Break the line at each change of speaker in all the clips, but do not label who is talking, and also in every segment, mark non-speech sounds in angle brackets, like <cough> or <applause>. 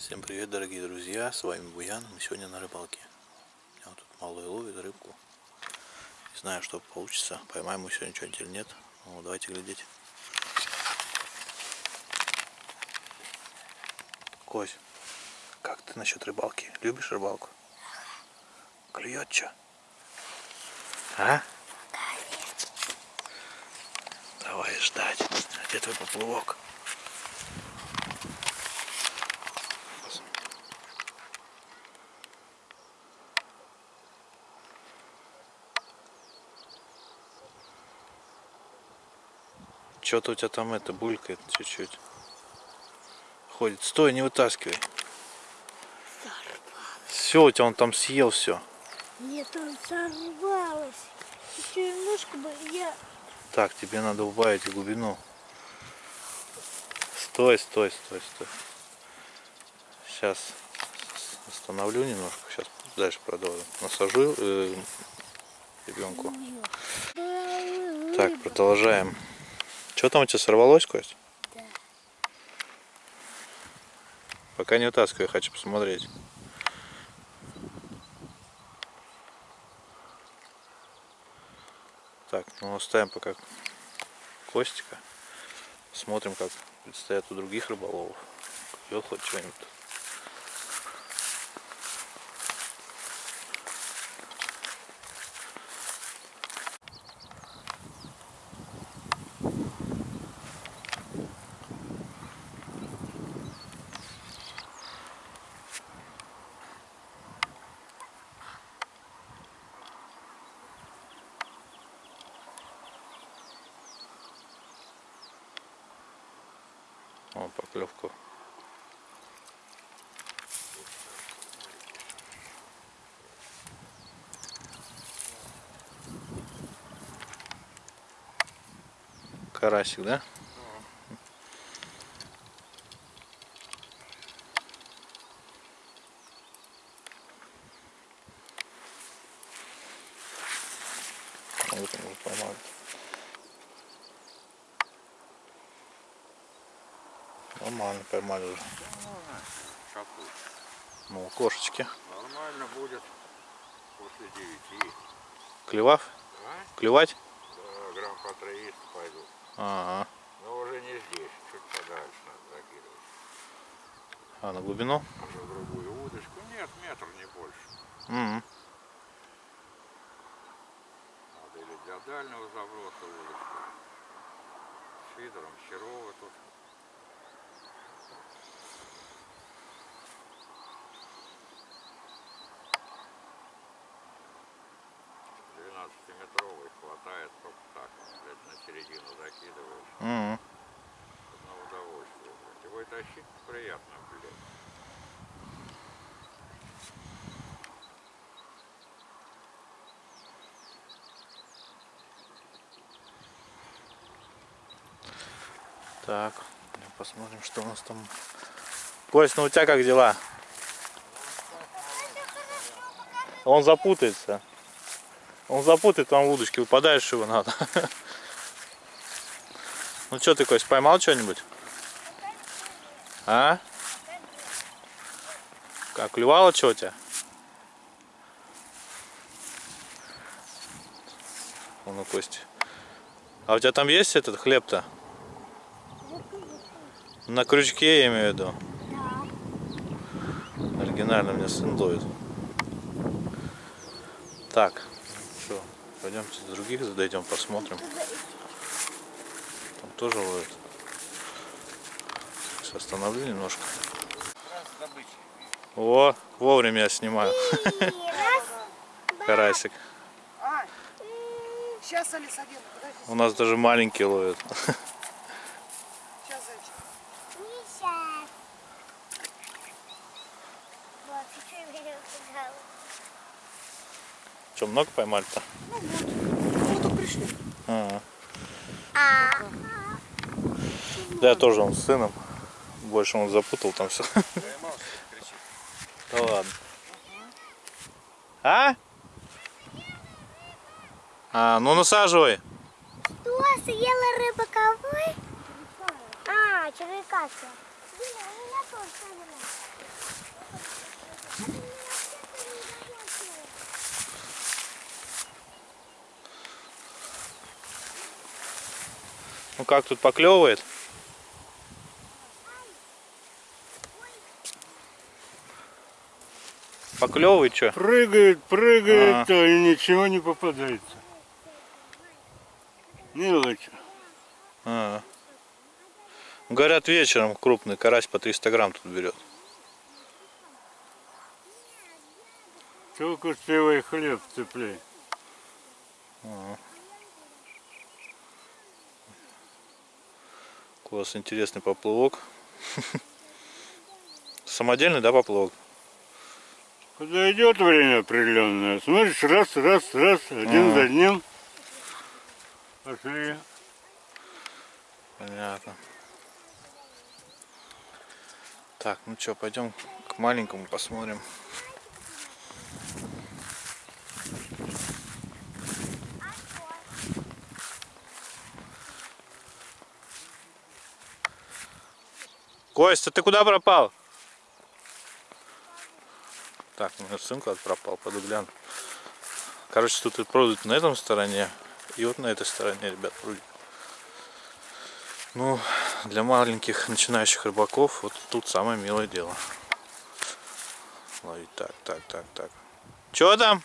Всем привет, дорогие друзья, с вами Буян, мы сегодня на рыбалке. У меня вот тут малый ловит рыбку. Не знаю, что получится, поймаем мы сегодня что-нибудь или нет. Ну, давайте глядеть. Кось, как ты насчет рыбалки? Любишь рыбалку? Клюет что? А? Давай ждать. А где твой поплавок? Что-то у тебя там это булькает чуть-чуть. Ходит. Стой, не вытаскивай. Все, у тебя он там съел все.
Нет, он сорвалось. Еще немножко бы я...
Так, тебе надо убавить глубину. Стой, стой, стой, стой. Сейчас остановлю немножко. Сейчас дальше продолжим. Насажу э, ребенку. Так, продолжаем. Что там у тебя сорвалось, Кость?
Да.
Пока не вытаскивай, хочу посмотреть. Так, ну оставим пока Костика. Смотрим, как предстоят у других рыболовов. Клюет хоть что-нибудь. О, поклевку. Карасик, да? Вот он. Нормально поймали уже. Ну, кошечки.
Нормально будет после девяти.
Клевав?
А?
Клевать?
Да, грамм по 300 пойду.
Ага.
Но уже не здесь, чуть подальше надо закидывать.
А на глубину?
Уже другую удочку. Нет, метр не больше.
М.
Надо или для дальнего заброса удочку. С фидером Серова тут. Двенадцатиметровый хватает только так, блядь, на середину закидываешь.
М.
На удовольствие. Его тащить приятно, блядь.
Так, посмотрим, что у нас там. Кость, ну у тебя как дела? Он запутается. Он запутает там в удочке, выпадаешь его надо. <laughs> Ну что ты, Кость, поймал что-нибудь? А? Как, клювало что у тебя? Вон у Кости. А у тебя там есть этот хлеб-то? На крючке я имею в виду. Оригинально мне сын ловит. Так, что, пойдемте других задойдем, посмотрим. Тоже ловит. Сейчас остановлю немножко. О, вовремя я снимаю. <laughs> Карасик.
А, сейчас.
У нас даже маленький ловит.
Сейчас.
Вот.
Что, много поймали-то?
Ну, только пришли.
Ага.
А,
да, тоже он с сыном. Больше он запутал там все. Да ладно. А? А, ну насаживай.
Что, съела рыба ковой? А, червяка. А
ну как тут поклевывает? Поклевывает что?
Прыгает, прыгает,
А.
а. и ничего не попадается. Мелочь.
А. Говорят, вечером крупный карась по 300 грамм тут берет.
Только успевай хлеб цепляй.
У вас интересный поплавок. <laughs> Самодельный, да, поплавок?
Когда идет время определенное, смотришь, раз, раз, раз, один
А.
за одним. Пошли.
Понятно. Так, ну что, пойдем к маленькому посмотрим. Костя, ты куда пропал? Так, у меня сын куда-то пропал, пойду гляну. Короче, тут и прудят на этом стороне, и вот на этой стороне, ребят, прудят. Ну, для маленьких начинающих рыбаков вот тут самое милое дело. Ловить так, так, так, так. Чё там?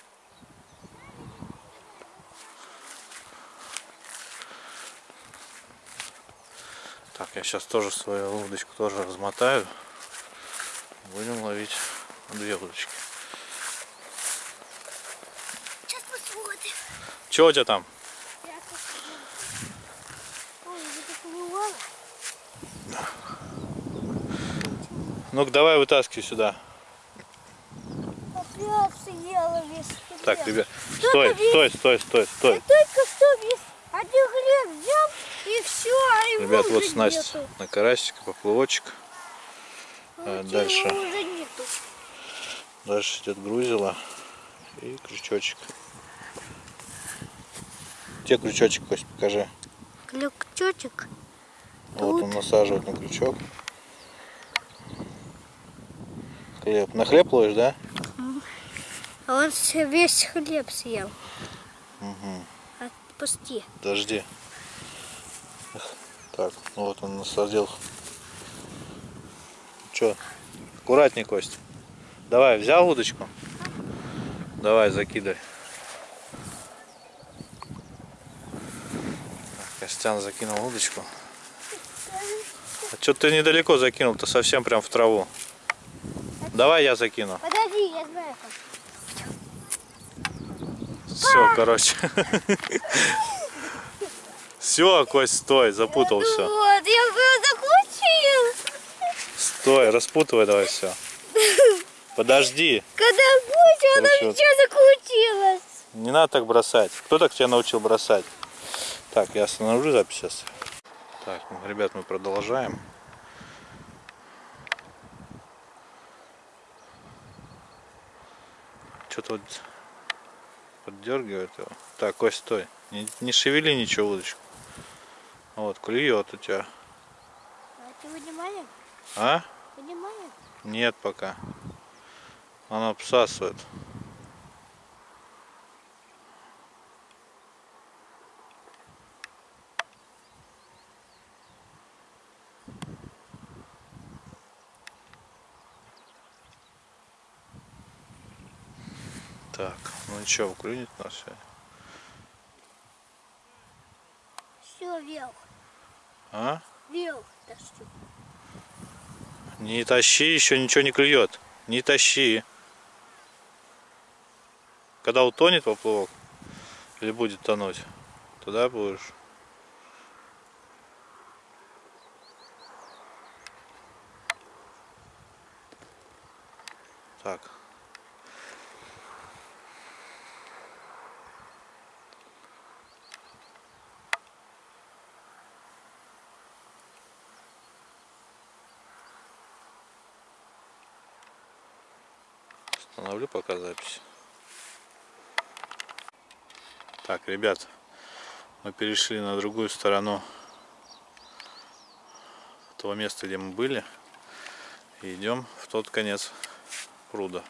Так, я сейчас тоже свою удочку тоже размотаю. Будем ловить две удочки.
Сейчас посмотрим.
Чё у тебя там? Ну-ка давай вытаскивай сюда. Так, ребят, стой, стой, стой, стой, стой.
только что весь один хлеб взял и все, а его
Ребят, вот снасть на карасик, поплавочек. А дальше? Дальше идет грузило и крючочек. Где крючочек, Кость, покажи.
Крючочек.
Вот он насаживает на крючок. Хлеб. На хлеб ловишь, да?
А он весь хлеб съел.
Угу.
Отпусти.
Подожди. Так, ну вот он насадил. Че? Аккуратней, Кость. Давай, взял удочку? Давай, закидай. Так, Костян закинул удочку. А что ты недалеко закинул-то, совсем прям в траву. Давай я закину.
Подожди, я знаю.
Все, короче. <laughs> Все, Кость, стой, запутал все.
Вот, я закончил.
Стой, распутывай давай все. Подожди,
Когда кончил, она все закрутилась.
не надо так бросать. Кто так тебя научил бросать? Так, я остановлю запись сейчас. Так, ну, ребят, мы продолжаем. Что-то вот поддергивает его. Так, Кость, стой. Не, не шевели ничего удочку. Вот, клюет у тебя.
А ты вынимаешь?
А?
Вынимаешь?
Нет пока. Она обсасывает. Так, ну ничего, клюнет нас сегодня.
Все, вверх.
А?
Вверх тащу.
Не тащи, еще ничего не клюет. Не тащи. Когда утонет поплавок или будет тонуть, тогда будешь. Так. Остановлю пока запись. Так, ребят, мы перешли на другую сторону того места, где мы были. И идем в тот конец пруда.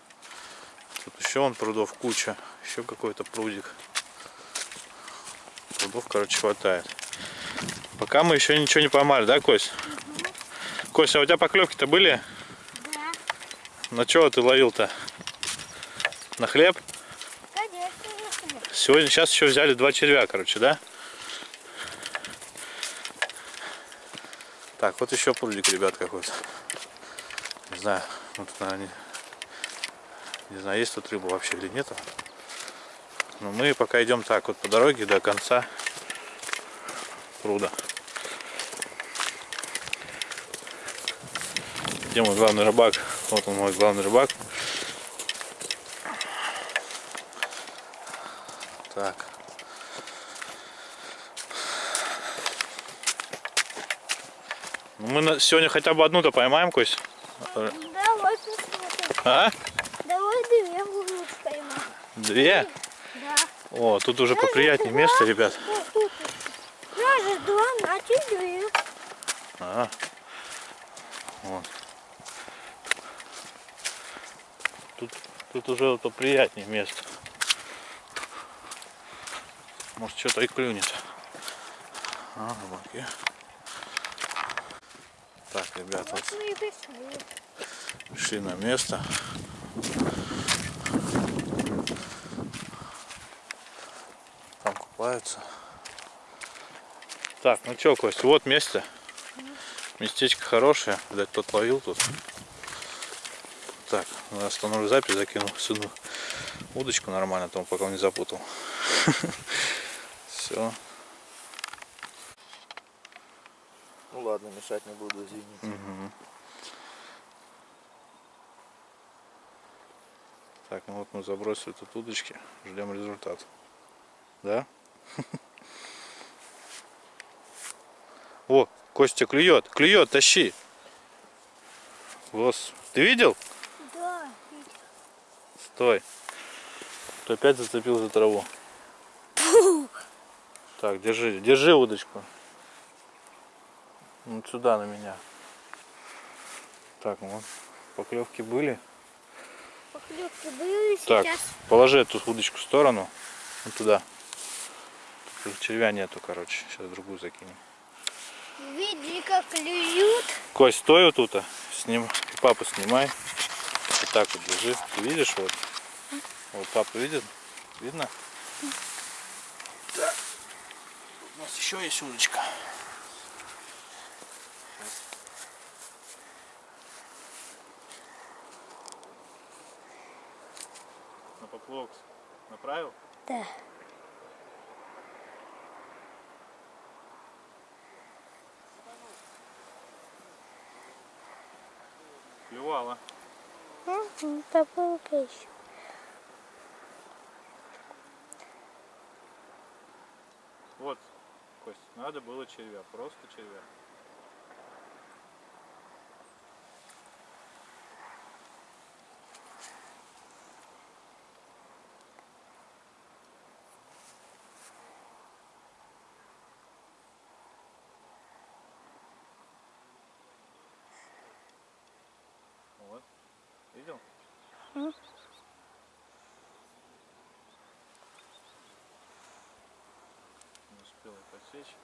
Тут еще вон прудов куча. Еще какой-то прудик. Прудов, короче, хватает. Пока мы еще ничего не поймали, да, Кость? Кость, а у тебя поклевки-то были?
Да,
На чего ты ловил-то? На хлеб? Сегодня, сейчас еще взяли два червя, короче, да? Так, вот еще прудик, ребят, какой-то. Не знаю, тут, наверное, не, знаю, есть тут рыба вообще или нету. Но мы пока идем так, вот по дороге до конца пруда. Где мой главный рыбак? Вот он мой главный рыбак. Так. Сегодня хотя бы одну-то поймаем, Кость.
Давай посмотрим.
А?
Давай две будут поймать.
Две?
Да.
О, тут уже поприятнее место, ребят.
Даже два, значит две.
А. Вот. Тут, тут уже поприятнее место. Может что-то и клюнет. А, рыбаки. Так, ребят, вот
Вот мы и пришли.
пришли на место. Там купаются. Так, ну чё, Кость, вот место. Местечко хорошее. Видать, тот ловил тут. Так, остановлю запись, закину сюда удочку нормально, там пока он не запутал. <laughs> Все.
Ну ладно, мешать не буду, извините.
Так, ну вот мы забросили тут удочки, ждем результат. Да? О, Костя клюет, клюет, тащи. Гос, ты видел?
Да.
Стой. Ты опять зацепил за траву. Так, держи, держи удочку. Вот сюда на меня. Так, ну вот, поклевки были.
Поклевки были
Так,
сейчас.
положи эту удочку в сторону. Вот туда. Тут червя нету, короче. Сейчас другую закинем.
Види, как клюют.
Кость, стой вот тут. Сним... Папу снимай. Вот так вот держи. Ты видишь вот? Вот папа видит? Видно? Так. У нас еще есть удочка. Поплавок направил?
Да.
Клювала.
Угу, попробуй еще.
Вот, Кость, надо было червя, просто червя. Вот, видел?
М.
Не подсечь.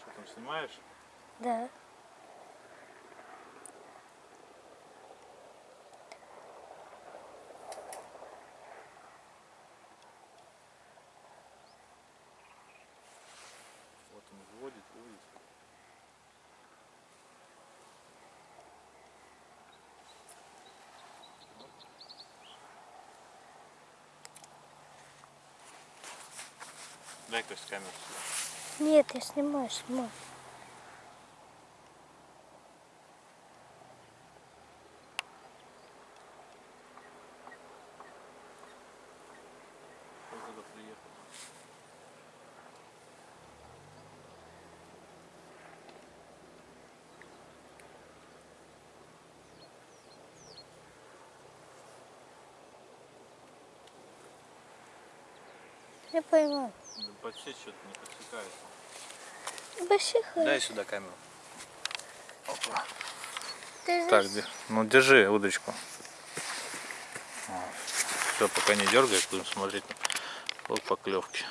Что там снимаешь?
Да.
Вот он вводит, вводит. Дай Кость камеру сюда.
Нет, я снимаю, снимаю. Я поймал.
Подсечь что-то не подсекается.
Больших.
Дай сюда камеру. Опа.
Ты
Так, ну держи удочку. Все, пока не дергай, будем смотреть по поклевке.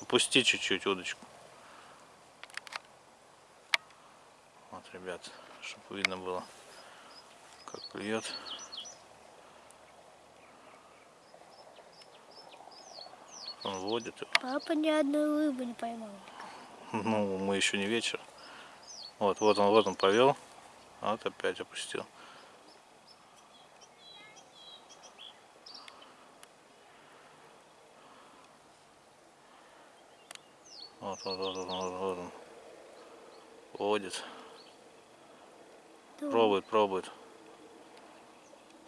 Опусти чуть-чуть удочку. Вот, ребят, чтобы видно было, как клюет. Он водит
папа ни одной рыбы не поймал.
Ну, мы еще не вечер. Вот, вот он, вот он повел. Вот опять опустил. Вот, вот, вот, вот, вот, вот он. Водит.
Ну,
Пробует, пробует.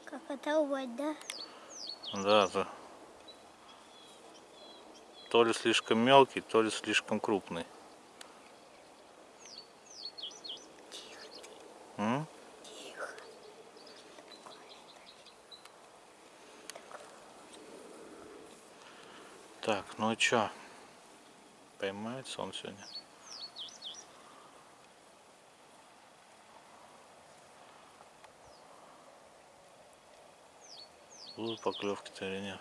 Как оторвать, да?
Да, да. То ли слишком мелкий, то ли слишком крупный. М? Так, ну и чё? Поймается он сегодня? Будут поклевки-то или нет?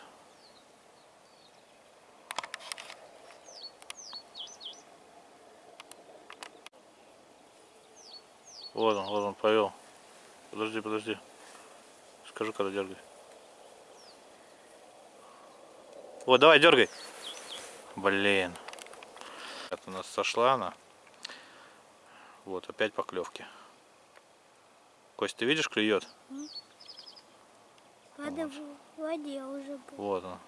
Вот он, вот он повел. Подожди, подожди. Скажу, когда дергай. Вот, давай, дергай. Блин. Это у нас сошла она. Вот, опять поклевки. Кость, ты видишь, клюет?
Надо в воде уже был.
Вот он.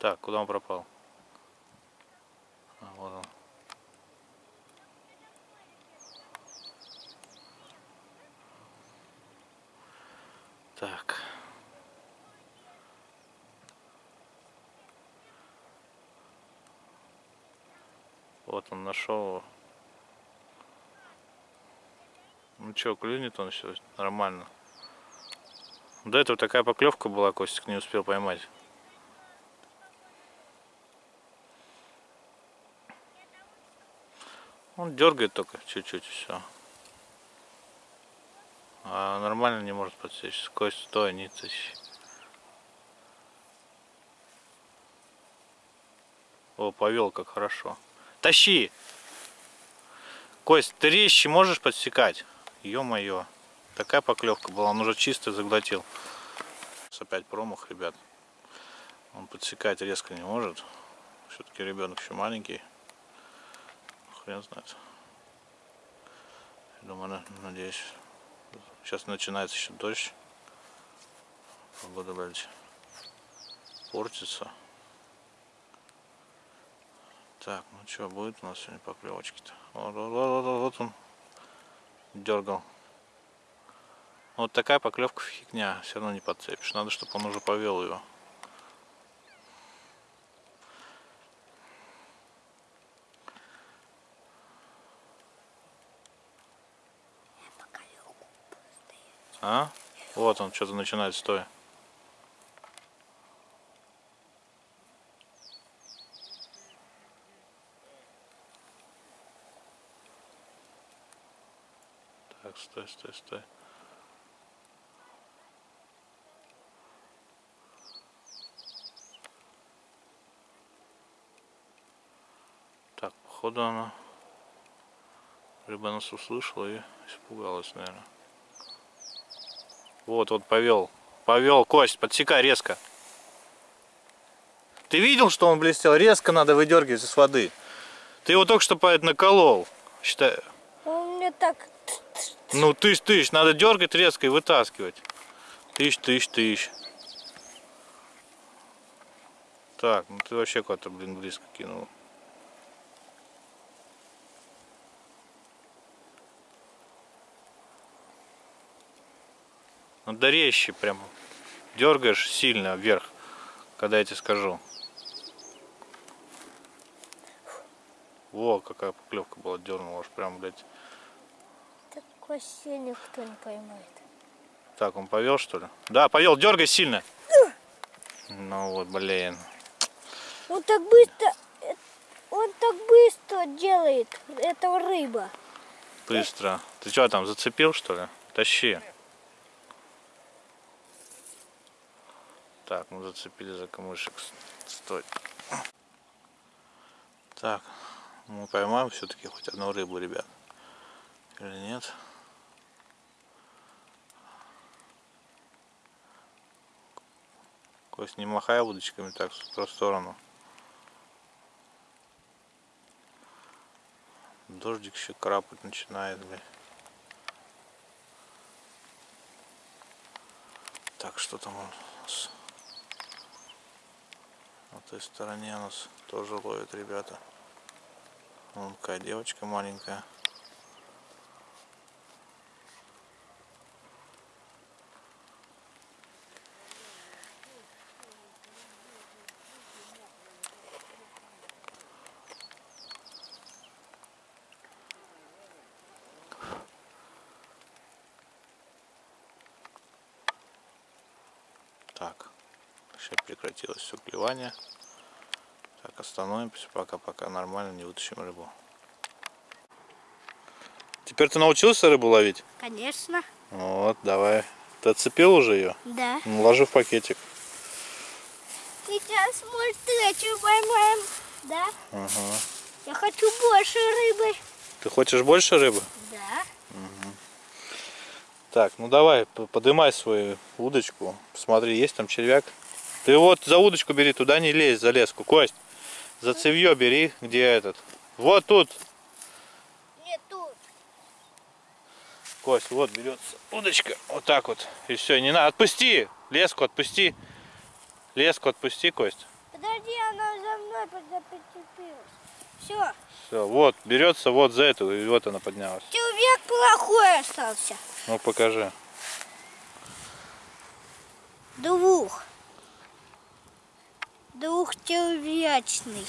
Так, куда он пропал? А, вот он. Так. Вот он нашел. Ну что, клюнет он все нормально. До этого такая поклевка была, Костик не успел поймать. Он дергает только чуть-чуть все. А нормально не может подсечь. Кость, стой, не тащи. О, повел как хорошо. Тащи! Кость, ты резче можешь подсекать? Ё-моё. Такая поклевка была, он уже чисто заглотил. Опять промах, ребят. Он подсекать резко не может. Все-таки ребенок еще маленький. Хрен знает. Думаю, на- надеюсь. Сейчас начинается еще дождь. Погода дальше портится. Так, ну что, будет у нас сегодня поклевочки-то? Вот, вот, вот он дергал. Вот такая поклевка фигня, все равно не подцепишь. Надо, чтобы он уже повел его. А? Вот он что-то начинает стоя. Так, стой, стой, стой. Так, походу она либо нас услышала и испугалась, наверное. Вот, вот повел. Повел, Кость, подсекай резко. Ты видел, что он блестел? Резко надо выдергивать из воды. Ты его только что поэт наколол. Считай.
Он мне так...
Ну, тысяч. Надо дергать резко и вытаскивать. Тысяч. Так, ну ты вообще куда-то, блин, близко кинул. Надо резче прям. Дергаешь сильно вверх, когда я тебе скажу. Во, какая поклевка была, дернула аж прям, блядь.
хвосте никто не поймает.
Так, он повел что ли? Да, повел, дергай сильно. Ну вот, блин.
Он так быстро, он так быстро делает, это рыба.
Быстро. Ты что там, зацепил что ли? Тащи. Так, мы зацепили за камышек. Стой. Так, мы поймаем все-таки хоть одну рыбу, ребят. Или нет? Кость, не махай удочками так в сторону. Дождик еще крапать начинает, блядь. Так, что там у? На той стороне нас тоже ловят ребята. Вон какая девочка маленькая. Так, сейчас прекратилось все клевание. Так, остановимся, пока-пока нормально не вытащим рыбу. Теперь ты научился рыбу ловить?
Конечно.
Вот, давай. Ты отцепил уже ее?
Да.
Ну, ложи в пакетик.
Сейчас, может, третью поймаем. Да?
Ага.
Я хочу больше рыбы.
Ты хочешь больше рыбы?
Да.
Так, ну давай, п- подымай свою удочку. Посмотри, есть там червяк. Ты вот за удочку бери, туда не лезь, за леску. Кость, за цевье бери, где этот. Вот тут.
Нет, тут.
Кость, вот берется удочка. Вот так вот. И все, не надо. Отпусти! Леску отпусти. Леску отпусти, Кость.
Подожди, она за мной прицепилась. Все.
Все, вот, берется вот за эту, и вот она поднялась.
Человек плохой остался.
Ну покажи.
Двух. Двухчеловечный.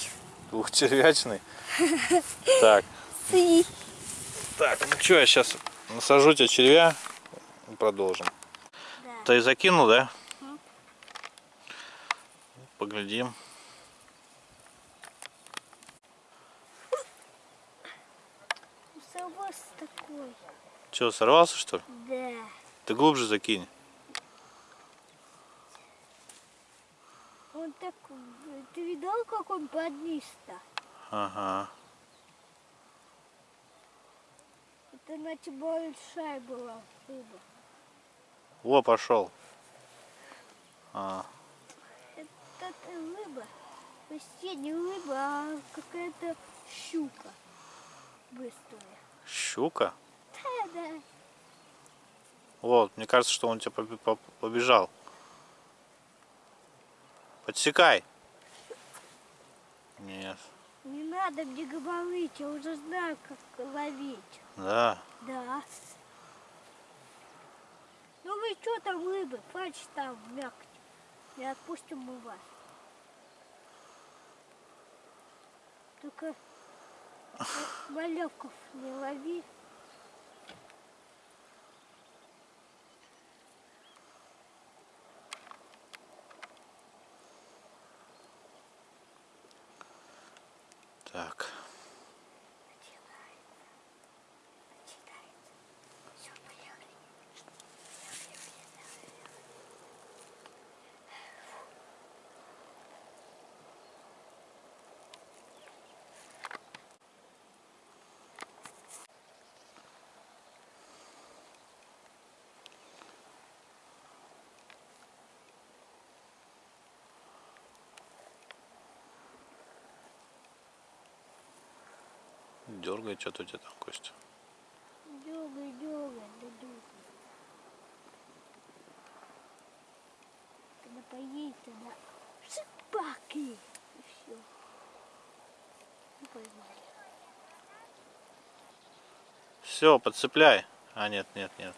Двухчервячный. <laughs> Так, так, ну что, я сейчас насажу тебе червя и продолжим.
Да.
Ты закинул, да? Поглядим.
Совос такой.
Че, сорвался что ли?
Да.
Ты глубже закинь.
Он так... Видал, как он подниз-то?
Ага.
Это значит большая была рыба.
Во, пошел. А,
Это рыба. Почти не рыба, а какая-то щука. Быстрая.
щука.
Да, да.
Вот, мне кажется, что он тебя по- побежал. Подсекай. Нет.
Не надо мне говорить, я уже знаю, как ловить.
Да.
Да. Ну вы что там рыбы? Хватит там мякоть. Не отпустим мы вас. Только <laughs> малевков не лови.
Так. Дергай, что-то у тебя там, Костя.
Дергай, дергай, да дергай. Когда поедет, тогда шипаки. И все. И поймали.
Все, подцепляй. А, нет, нет, нет.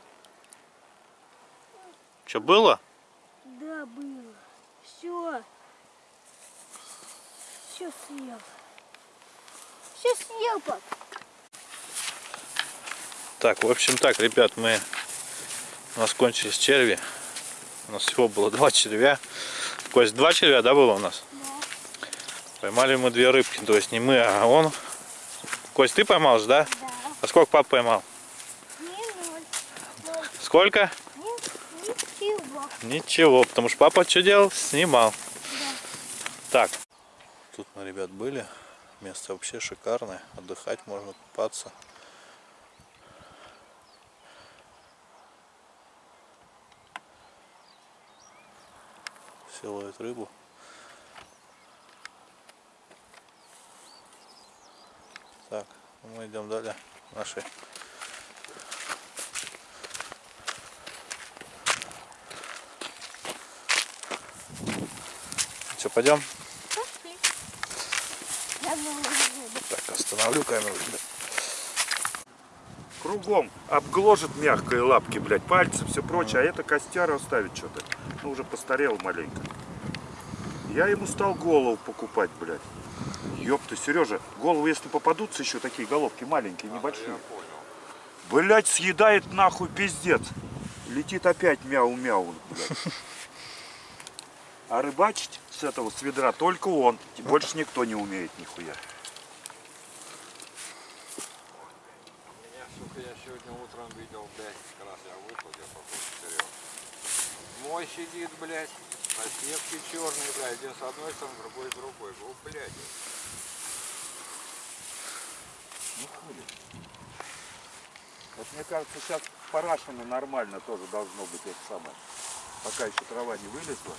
Что, было?
Да, было. Все. Все съел. Все съел, пап.
Так, в общем так, ребят, мы у нас кончились черви. У нас всего было два червя. Кость, два червя, да, было у нас? Поймали мы две рыбки, то есть не мы, а он. Кость, ты поймал же, да?
Да.
А сколько пап поймал?
Не ноль. Ноль.
Сколько?
Ни- Ничего.
Ничего, потому что папа что делал? Снимал. Так. Тут мы, ребят, были. Место вообще шикарное. Отдыхать можно, купаться. Все ловят рыбу. Так, мы идем далее. Наши Что, пойдем? Так, остановлю камеру. ребят.
Кругом обгложит мягкие лапки, блядь, пальцы, все прочее, а это костяра оставит что-то. Ну, уже постарел маленько. Я ему стал голову покупать, блядь. Ёпта, Сережа, головы, если попадутся еще такие головки маленькие, небольшие. Блядь, съедает нахуй пиздец. Летит опять мяу-мяу, блядь. <laughs> А рыбачить с этого, с ведра, только он. Больше никто не умеет нихуя.
Меня, сука, я сегодня утром видел, блядь, как раз я пошел вперед. Мой сидит, блядь, на сетке черный, блядь, один с одной стороны, другой с другой. О, блядь.
Вот мне кажется, сейчас парашину нормально тоже должно быть это самое. Пока еще трава не вылезла.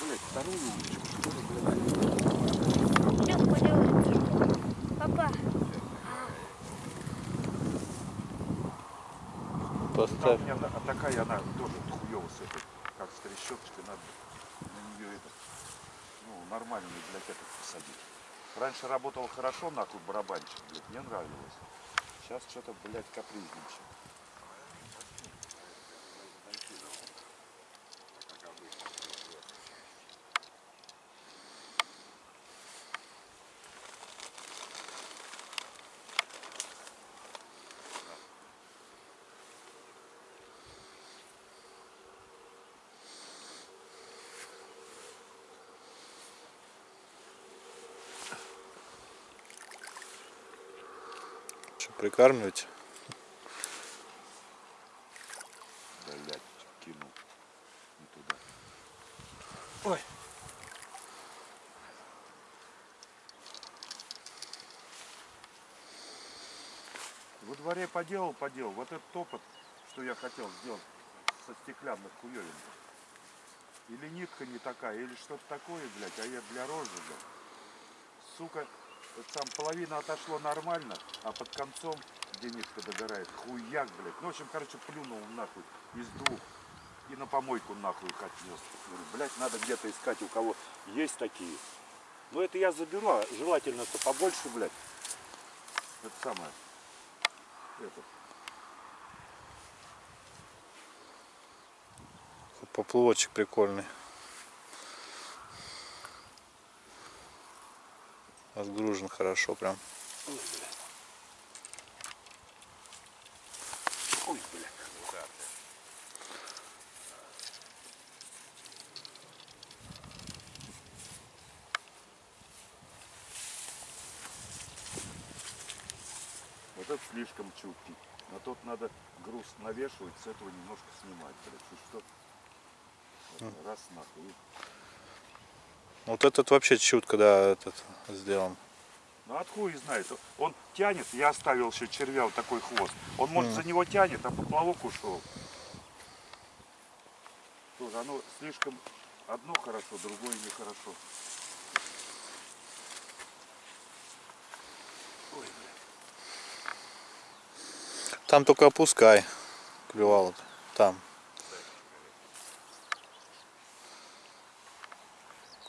Блять, вторую Там
Поставь.
меня она- а такая она тоже хуёво с этой, как с трещоточкой, надо на нее это, ну, нормальный, блядь, этот посадить. Раньше работал хорошо, нахуй, барабанчик, блядь, мне нравилось. Сейчас что-то, блядь, капризничает.
Что, прикармливать?
Блядь, кинул не туда.
Ой.
Во дворе поделал, поделал. Вот этот опыт, что я хотел сделать со стеклянных хуёвин. Или нитка не такая, или что-то такое, блядь, а я для рожи, блядь. Сука, вот там половина отошло нормально, а под концом, где нитка догорает, хуяк, блядь. Ну, в общем, короче, плюнул нахуй из двух. И на помойку нахуй их отнес. Блядь, надо где-то искать, у кого есть такие. Ну, это я заберу, а желательно-то побольше, блядь. Это самое. Это.
Поплавочек прикольный. Разгружен хорошо прям.
Ой, блядь. Ой, блядь. Вот это слишком чуткий. На тот надо груз навешивать, с этого немножко снимать. Блядь, что? Вот, Раз нахуй.
Вот этот вообще чутко, да, этот сделан.
Ну откуда знает? Он тянет, я оставил еще червя вот такой хвост. Он может за него тянет, а поплавок ушел. Тоже оно слишком одно хорошо, другое нехорошо. Ой, бля.
Там только опускай. Клювало -то. Там.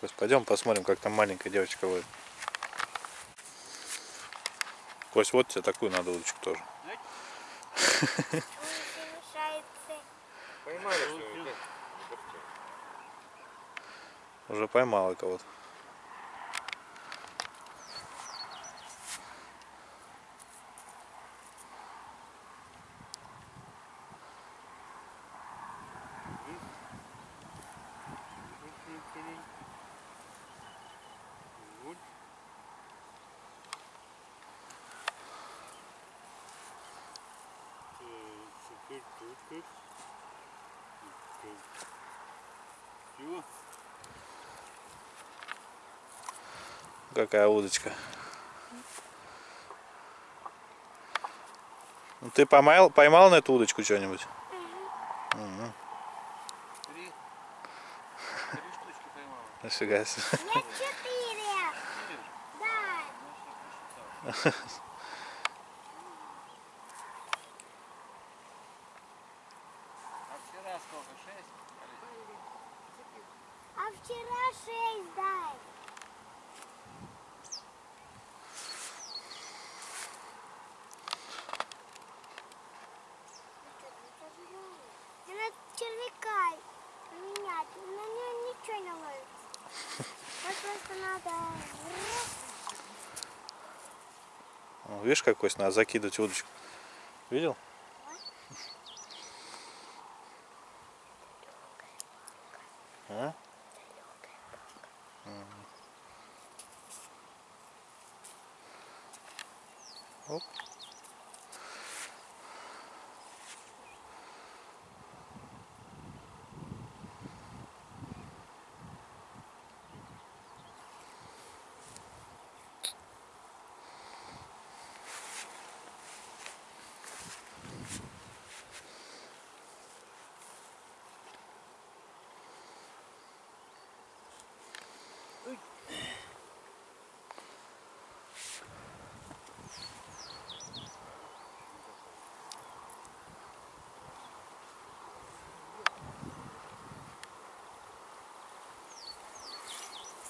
Кость, пойдем посмотрим, как там маленькая девочка ловит. Кость, вот тебе такую надо удочку тоже.
Поймали?
Уже поймала кого-то. Какая удочка. Ну, ты поймал, поймал на эту удочку что-нибудь? Мгм.
Три. Три штучки поймал.
Нифига себе.
Нет, четыре. Да.
А вчера сколько? Шесть?
А вчера шесть дай. Мне надо червяка поменять. На нем ничего не ловится. Вот
О, Видишь, какой надо закидывать удочку. Видел? А? Мгм. Оп.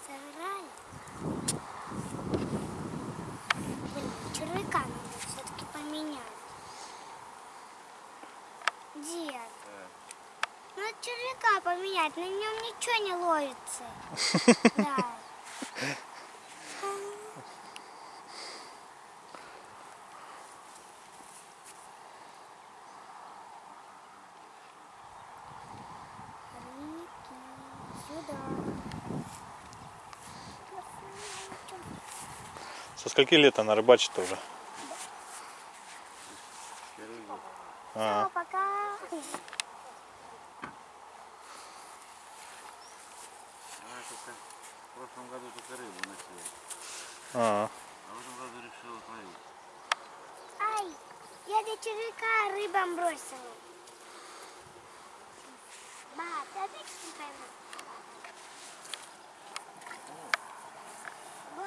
Сыграли. Блин, червяка надо все-таки поменять. Дед. Надо червяка поменять, на нем ничего не ловится. <laughs> Да.
Со скольки лет она рыбачит уже? А,
Всё, пока.
Она только в прошлом году только рыбу носила.
а.
А в этом году решила творить.
Ай, я для червяка рыбам бросила. Ба, ты опять не поймал? Ба,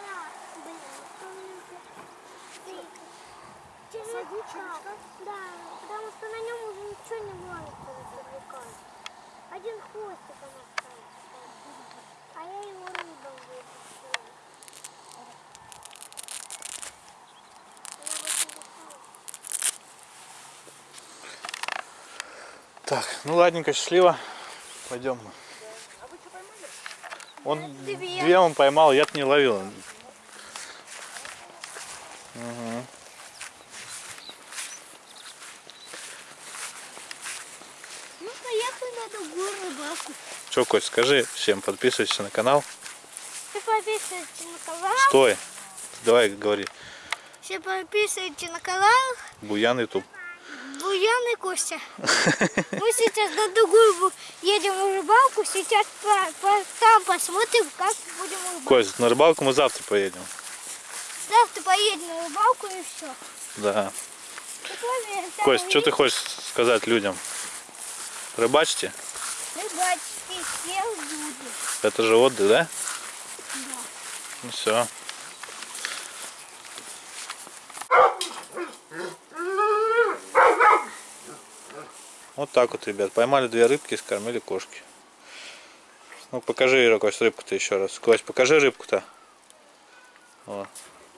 блин, помните? Червяка. Да, потому что на нем уже ничего не ловится на червяка. Один хвостик он остался. А я его рыбам выпустила. Я вот не решила.
Так, ну ладненько, счастливо. Пойдем. Он
Две.
две он поймал, я-то не ловил. Мгм.
Ну, поехали на другую рыбалку.
Че, Кость, скажи всем, подписывайтесь на канал.
Все подписывайтесь на канал.
Стой. Давай говори.
Все подписывайтесь на канал.
Буян Ютуб.
Буян и Костя. Мы сейчас на другую едем на рыбалку. Сейчас по- по- там посмотрим, как будем рыбалить.
Кость, на рыбалку мы завтра поедем.
Завтра поедем на рыбалку и все.
Да. Кость, что ты хочешь сказать людям? Рыбачьте.
Рыбачки все люди.
Это же отдых, да? Ну все. Вот так вот, ребят. Поймали две рыбки и скормили кошки. Ну покажи, Кость, рыбку-то еще раз. Кость, покажи рыбку-то.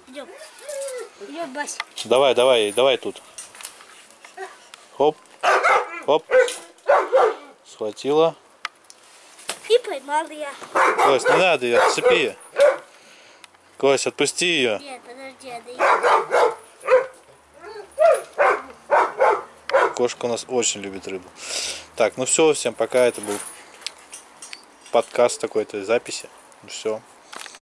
Идем. Идем, Бась.
Давай, давай, давай тут. Хоп. Хоп. Схватила.
И поймал я.
Кость, не надо ее, отцепи. Кость, отпусти ее.
Нет, подожди, я
Кошка у нас очень любит рыбу. Так, ну все, всем пока. Это был подкаст такой-то записи. Ну все.